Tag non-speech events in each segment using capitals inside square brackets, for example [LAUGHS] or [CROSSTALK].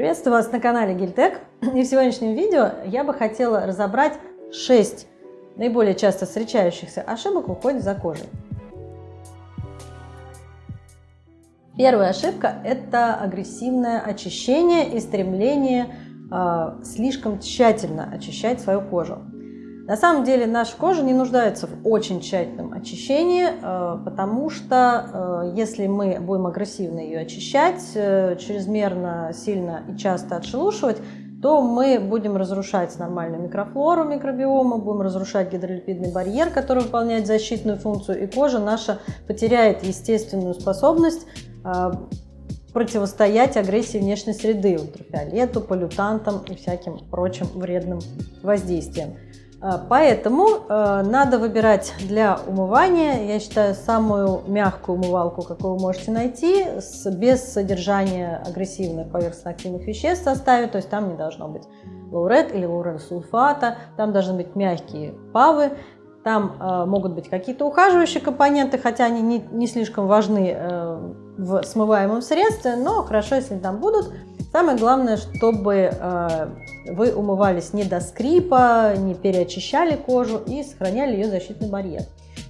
Приветствую вас на канале Гильтек. [CLEARS THROAT] И в сегодняшнем видео я бы хотела разобрать 6 наиболее часто встречающихся ошибок в уходе за кожей. Первая ошибка – это агрессивное очищение и стремление э, слишком тщательно очищать свою кожу. На самом деле наша кожа не нуждается в очень тщательном очищении, э, потому что э, если мы будем агрессивно ее очищать, э, чрезмерно сильно и часто отшелушивать, то мы будем разрушать нормальную микрофлору микробиома, будем разрушать гидролипидный барьер, который выполняет защитную функцию, и кожа наша потеряет естественную способность противостоять агрессии внешней среды, ультрафиолету, полютантам и всяким прочим вредным воздействиям. А, поэтому э, надо выбирать для умывания, я считаю, самую мягкую умывалку, какую вы можете найти, без содержания агрессивных поверхностно-активных веществ в составе, то есть там не должно быть лаурет или лаурет-сульфата, там должны быть мягкие павы, там э, могут быть какие-то ухаживающие компоненты, хотя они не, не слишком важны э, в смываемом средстве, но хорошо, если там будут. Самое главное, чтобы э, вы умывались не до скрипа, не переочищали кожу и сохраняли ее защитный барьер.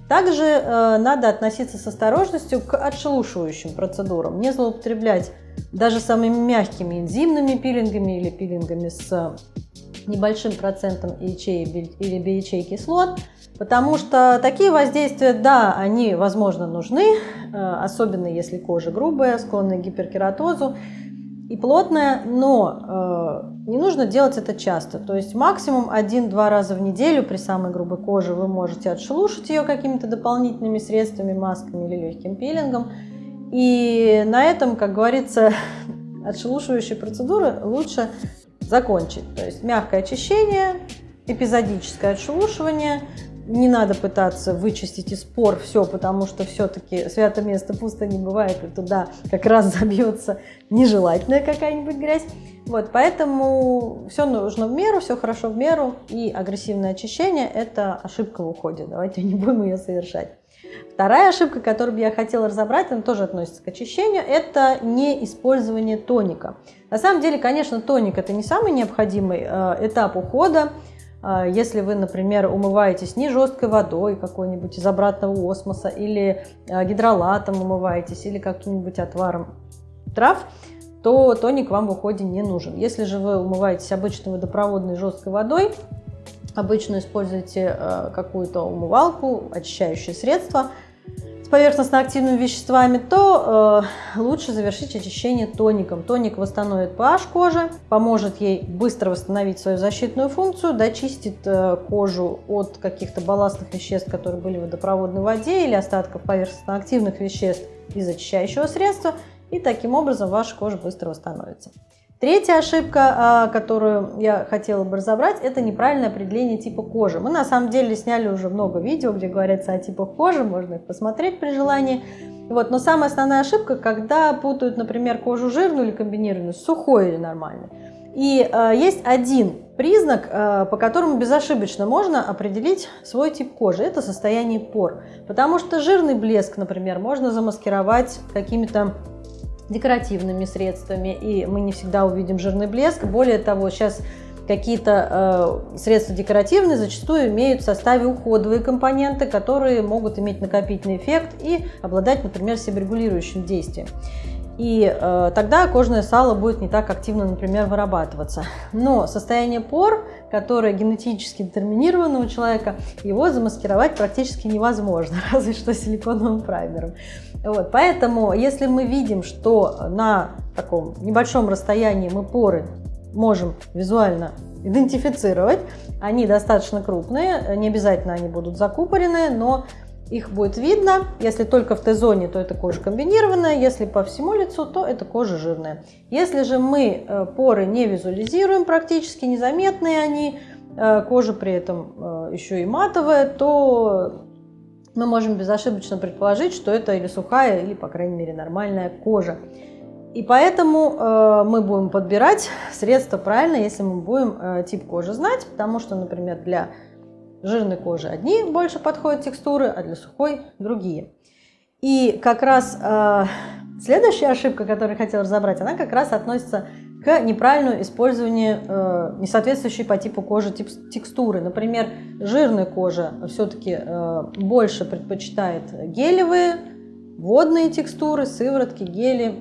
Также э, надо относиться с осторожностью к отшелушивающим процедурам, не злоупотреблять даже самыми мягкими энзимными пилингами или пилингами с небольшим процентом ячей или биячей кислот, потому что такие воздействия, да, они, возможно, нужны, э, особенно если кожа грубая, склонная к гиперкератозу, и плотная, но э, не нужно делать это часто. То есть максимум один-два раза в неделю при самой грубой коже вы можете отшелушить ее какими-то дополнительными средствами, масками или легким пилингом. И на этом, как говорится, [LAUGHS] отшелушивающие процедуры лучше закончить. То есть мягкое очищение, эпизодическое отшелушивание, не надо пытаться вычистить из пор все, потому что все-таки свято место пусто не бывает, и туда как раз [LAUGHS] забьется нежелательная какая-нибудь грязь. Вот, поэтому все нужно в меру, все хорошо в меру, и агрессивное очищение – это ошибка в уходе, давайте [LAUGHS] не будем ее совершать. Вторая ошибка, которую я хотела разобрать, она тоже относится к очищению, это не использование тоника. На самом деле, конечно, тоник – это не самый необходимый э, этап ухода, если вы, например, умываетесь не жесткой водой какой-нибудь из обратного осмоса, или а, гидролатом умываетесь, или каким-нибудь отваром трав, то тоник вам в уходе не нужен. Если же вы умываетесь обычной водопроводной жесткой водой, обычно используете а, какую-то умывалку, очищающее средство – поверхностно-активными веществами, то э, лучше завершить очищение тоником. Тоник восстановит pH кожи, поможет ей быстро восстановить свою защитную функцию, дочистит э, кожу от каких-то балластных веществ, которые были в водопроводной воде или остатков поверхностно-активных веществ из очищающего средства, и таким образом ваша кожа быстро восстановится. Третья ошибка, а, которую я хотела бы разобрать, это неправильное определение типа кожи. Мы на самом деле сняли уже много видео, где говорится о типах кожи, можно их посмотреть при желании. Вот. Но самая основная ошибка, когда путают, например, кожу жирную или комбинированную с сухой или нормальной. И э, есть один признак, э, по которому безошибочно можно определить свой тип кожи. Это состояние пор. Потому что жирный блеск, например, можно замаскировать какими-то декоративными средствами, и мы не всегда увидим жирный блеск. Более того, сейчас какие-то э, средства декоративные зачастую имеют в составе уходовые компоненты, которые могут иметь накопительный эффект и обладать, например, себорегулирующим действием. И э, тогда кожное сало будет не так активно, например, вырабатываться. Но состояние пор, которое генетически детерминировано у человека, его замаскировать практически невозможно, [LAUGHS] разве что силиконовым праймером. Вот, поэтому, если мы видим, что на таком небольшом расстоянии мы поры можем визуально идентифицировать, они достаточно крупные, не обязательно они будут закупорены, но их будет видно. Если только в Т-зоне, то это кожа комбинированная, если по всему лицу, то это кожа жирная. Если же мы э, поры не визуализируем, практически незаметные они, э, кожа при этом э, еще и матовая, то мы можем безошибочно предположить, что это или сухая, или, по крайней мере, нормальная кожа. И поэтому э, мы будем подбирать средства правильно, если мы будем э, тип кожи знать, потому что, например, для жирной кожи одни больше подходят текстуры, а для сухой другие. И как раз э, следующая ошибка, которую я хотела разобрать, она как раз относится к неправильному использованию э, несоответствующей по типу кожи текстуры. Например, жирная кожа все-таки э, больше предпочитает гелевые, водные текстуры, сыворотки, гели,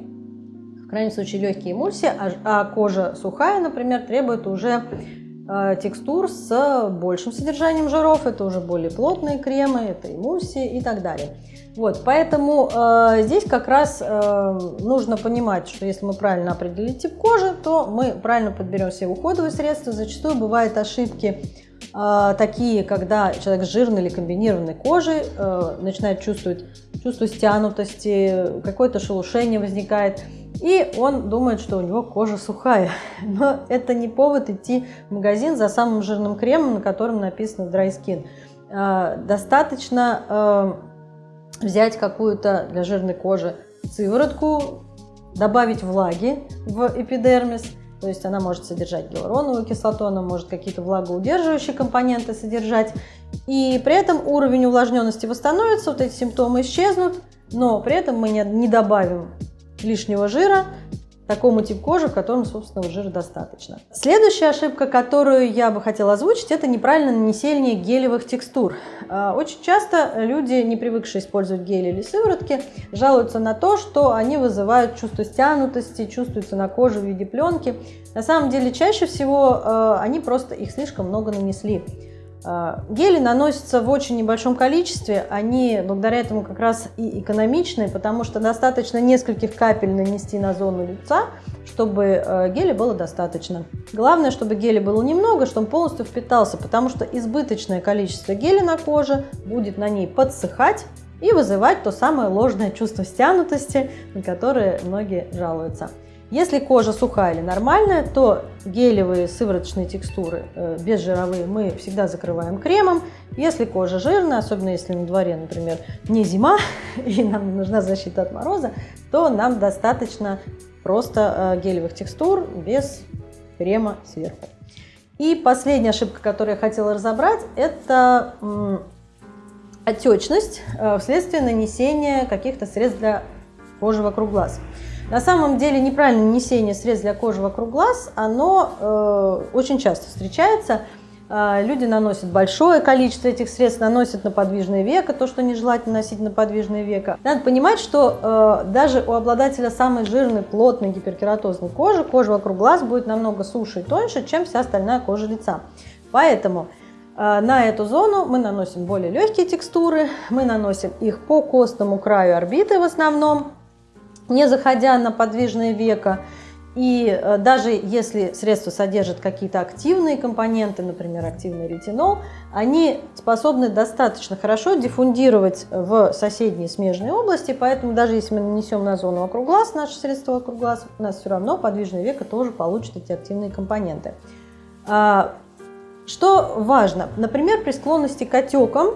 в крайнем случае легкие эмульсии, а, а кожа сухая, например, требует уже текстур с большим содержанием жиров, это уже более плотные кремы, это эмульсии и так далее. Вот, поэтому э, здесь как раз э, нужно понимать, что если мы правильно определили тип кожи, то мы правильно подберем все уходовые средства. Зачастую бывают ошибки э, такие, когда человек с жирной или комбинированной кожей э, начинает чувствовать чувство стянутости, какое-то шелушение возникает. И он думает, что у него кожа сухая. [LAUGHS] Но это не повод идти в магазин за самым жирным кремом, на котором написано Dry Skin. Э, достаточно э, взять какую-то для жирной кожи сыворотку, добавить влаги в эпидермис, то есть она может содержать гиалуроновую кислоту, она может какие-то влагоудерживающие компоненты содержать, и при этом уровень увлажненности восстановится, вот эти симптомы исчезнут, но при этом мы не добавим лишнего жира, такому типу кожи, котором собственного жира достаточно. Следующая ошибка, которую я бы хотела озвучить, это неправильное нанесение гелевых текстур. А, очень часто люди, не привыкшие использовать гели или сыворотки, жалуются на то, что они вызывают чувство стянутости, чувствуются на коже в виде пленки. На самом деле чаще всего а, они просто их слишком много нанесли. А, гели наносятся в очень небольшом количестве, они благодаря этому как раз и экономичные, потому что достаточно нескольких капель нанести на зону лица, чтобы э, геля было достаточно. Главное, чтобы геля было немного, чтобы он полностью впитался, потому что избыточное количество геля на коже будет на ней подсыхать и вызывать то самое ложное чувство стянутости, на которое многие жалуются. Если кожа сухая или нормальная, то гелевые сывороточные текстуры, э, безжировые, мы всегда закрываем кремом. Если кожа жирная, особенно если на дворе, например, не зима [LAUGHS] и нам нужна защита от мороза, то нам достаточно просто э, гелевых текстур без крема сверху. И последняя ошибка, которую я хотела разобрать, это отечность э, вследствие нанесения каких-то средств для кожи вокруг глаз. На самом деле неправильное нанесение средств для кожи вокруг глаз, оно э, очень часто встречается. Э, люди наносят большое количество этих средств, наносят на подвижное веко, то, что нежелательно носить на подвижное веко. Надо понимать, что э, даже у обладателя самой жирной, плотной гиперкератозной кожи, кожа вокруг глаз будет намного суше и тоньше, чем вся остальная кожа лица. Поэтому э, на эту зону мы наносим более легкие текстуры, мы наносим их по костному краю орбиты в основном, не заходя на подвижное веко. И э, даже если средство содержит какие-то активные компоненты, например, активный ретинол, они способны достаточно хорошо диффундировать в соседние смежные области, поэтому даже если мы нанесем на зону вокруг глаз наше средство вокруг глаз, у нас все равно подвижное веко тоже получит эти активные компоненты. А, что важно? Например, при склонности к отекам,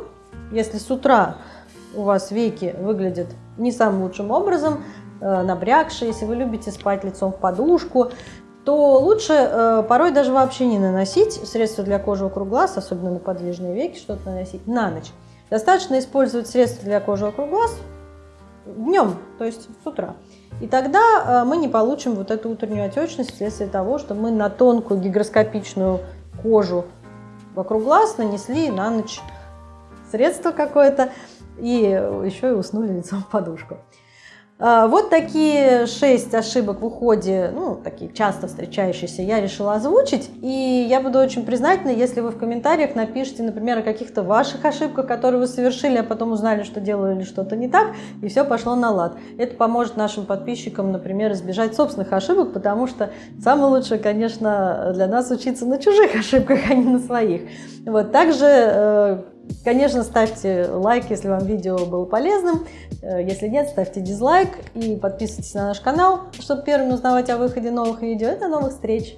если с утра у вас веки выглядят не самым лучшим образом, Э, набрякшие, если вы любите спать лицом в подушку, то лучше э, порой даже вообще не наносить средства для кожи вокруг глаз, особенно на подвижные веки, что-то наносить на ночь. Достаточно использовать средства для кожи вокруг глаз днем, то есть с утра. И тогда э, мы не получим вот эту утреннюю отечность вследствие того, что мы на тонкую гигроскопичную кожу вокруг глаз нанесли на ночь средство какое-то и еще и уснули лицом в подушку. А, вот такие шесть ошибок в уходе, ну, такие часто встречающиеся, я решила озвучить. И я буду очень признательна, если вы в комментариях напишите, например, о каких-то ваших ошибках, которые вы совершили, а потом узнали, что делали что-то не так, и все пошло на лад. Это поможет нашим подписчикам, например, избежать собственных ошибок, потому что самое лучшее, конечно, для нас учиться на чужих [LAUGHS] ошибках, а не на своих. Вот, также э, Конечно, ставьте лайк, если вам видео было полезным. Э, если нет, ставьте дизлайк и подписывайтесь на наш канал, чтобы первым узнавать о выходе новых видео. Это новых встреч!